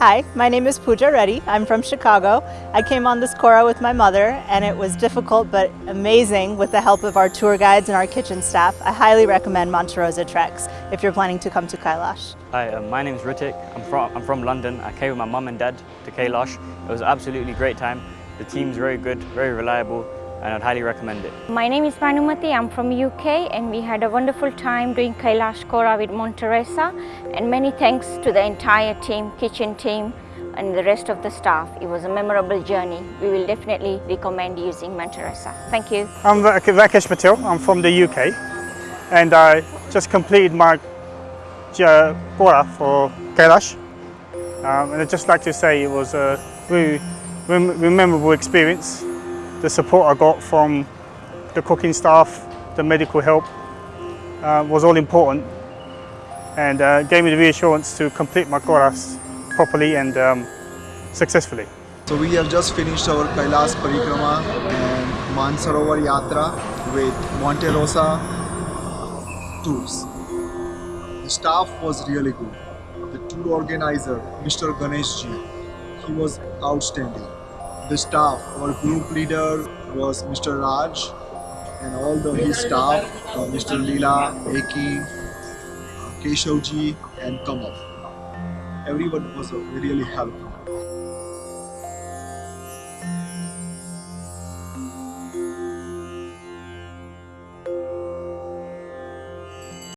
Hi, my name is Pooja Reddy. I'm from Chicago. I came on this Kora with my mother and it was difficult but amazing with the help of our tour guides and our kitchen staff. I highly recommend Monte Rosa treks if you're planning to come to Kailash. Hi, uh, my name is Ritik. I'm from, I'm from London. I came with my mum and dad to Kailash. It was absolutely great time. The team's very good, very reliable, and I'd highly recommend it. My name is Manumati, I'm from UK and we had a wonderful time doing Kailash Kora with Monte Rosa and many thanks to the entire team, kitchen team and the rest of the staff. It was a memorable journey. We will definitely recommend using Monte Rosa. Thank you. I'm Rakesh Patel, I'm from the UK and I just completed my Kora for Kailash um, and I'd just like to say it was a really memorable experience the support I got from the cooking staff, the medical help uh, was all important and uh, gave me the reassurance to complete my Koras properly and um, successfully. So we have just finished our Kailas Parikrama and Mansarovar Yatra with Monte Rosa tours. The staff was really good. The tour organizer, Mr. Ganesh ji, he was outstanding the staff. Our group leader was Mr. Raj and all the his staff, uh, Mr. Leela, Eki, Keshavji and Kamal. Everyone was really helpful.